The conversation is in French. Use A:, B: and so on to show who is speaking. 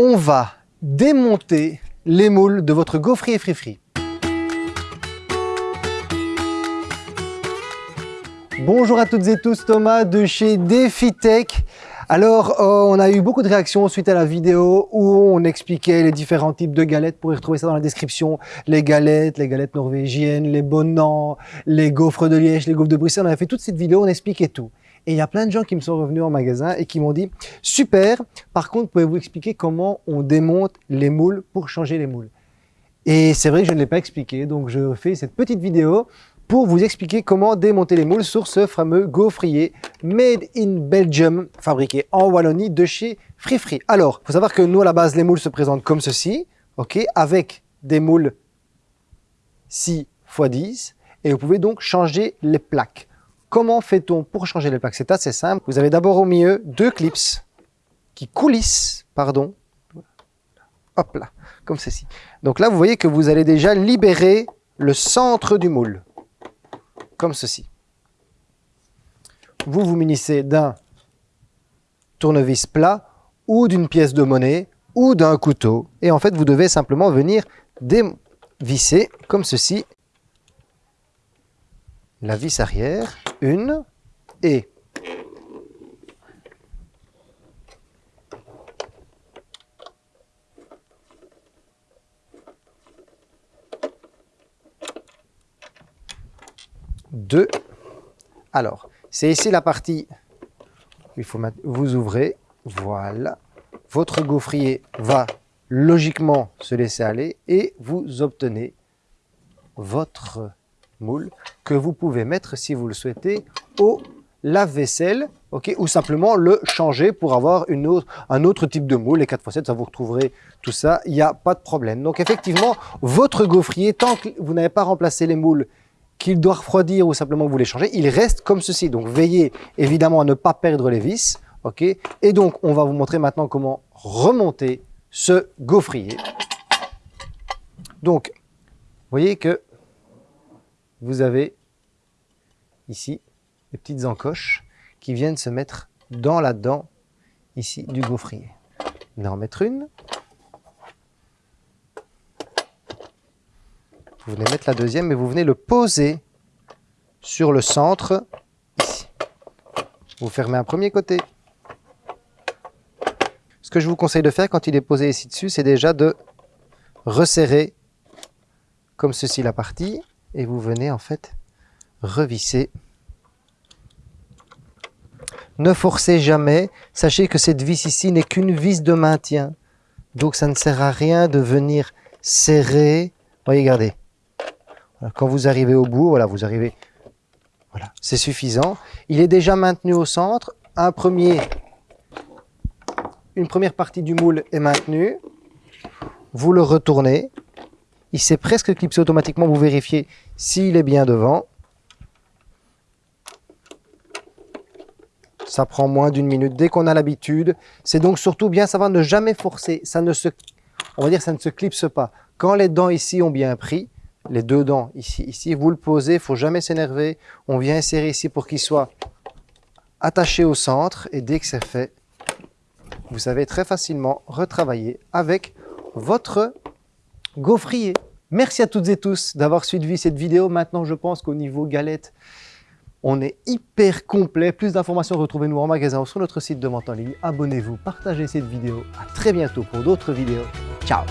A: on va démonter les moules de votre gaufrier free Bonjour à toutes et tous, Thomas de chez DefiTech. Alors, euh, on a eu beaucoup de réactions suite à la vidéo où on expliquait les différents types de galettes. Vous pourrez retrouver ça dans la description. Les galettes, les galettes norvégiennes, les bonnants, les gaufres de Liège, les gaufres de Bruxelles. On avait fait toute cette vidéo, on expliquait tout. Et il y a plein de gens qui me sont revenus en magasin et qui m'ont dit « Super, par contre, pouvez-vous expliquer comment on démonte les moules pour changer les moules ?» Et c'est vrai que je ne l'ai pas expliqué, donc je fais cette petite vidéo pour vous expliquer comment démonter les moules sur ce fameux gaufrier Made in Belgium, fabriqué en Wallonie de chez Free Free. Alors, il faut savoir que nous, à la base, les moules se présentent comme ceci, avec des moules 6 x 10, et vous pouvez donc changer les plaques. Comment fait-on pour changer les plaques C'est assez simple. Vous avez d'abord au milieu deux clips qui coulissent, pardon, hop là, comme ceci. Donc là, vous voyez que vous allez déjà libérer le centre du moule comme ceci. Vous vous munissez d'un tournevis plat ou d'une pièce de monnaie ou d'un couteau. Et en fait, vous devez simplement venir dévisser comme ceci la vis arrière, une, et deux. Alors, c'est ici la partie, il faut vous ouvrez, voilà. Votre gaufrier va logiquement se laisser aller et vous obtenez votre moule que vous pouvez mettre, si vous le souhaitez, au lave-vaisselle, ok, ou simplement le changer pour avoir une autre, un autre type de moule. Les 4x7, ça vous retrouverez tout ça, il n'y a pas de problème. Donc effectivement, votre gaufrier, tant que vous n'avez pas remplacé les moules qu'il doit refroidir ou simplement vous les changez, il reste comme ceci. Donc veillez évidemment à ne pas perdre les vis. ok Et donc on va vous montrer maintenant comment remonter ce gaufrier. Donc, vous voyez que vous avez ici des petites encoches qui viennent se mettre dans la dent ici du gaufrier. On va en mettre une. Vous venez mettre la deuxième et vous venez le poser sur le centre. Vous fermez un premier côté. Ce que je vous conseille de faire quand il est posé ici dessus, c'est déjà de resserrer comme ceci la partie et vous venez en fait revisser. Ne forcez jamais, sachez que cette vis ici n'est qu'une vis de maintien. Donc ça ne sert à rien de venir serrer. Regardez, quand vous arrivez au bout, voilà, vous arrivez, voilà, c'est suffisant. Il est déjà maintenu au centre. Une première partie du moule est maintenue. Vous le retournez. Il s'est presque clipsé automatiquement. Vous vérifiez s'il est bien devant. Ça prend moins d'une minute dès qu'on a l'habitude. C'est donc surtout bien savoir ne jamais forcer. Ça ne se, on va dire, ça ne se clipse pas. Quand les dents ici ont bien pris, les deux dents ici, ici. Vous le posez, il faut jamais s'énerver. On vient insérer ici pour qu'il soit attaché au centre. Et dès que c'est fait, vous savez très facilement retravailler avec votre gaufrier. Merci à toutes et tous d'avoir suivi cette vidéo. Maintenant, je pense qu'au niveau galette, on est hyper complet. Plus d'informations, retrouvez-nous en magasin ou sur notre site de vente en ligne. Abonnez-vous, partagez cette vidéo. À très bientôt pour d'autres vidéos. Ciao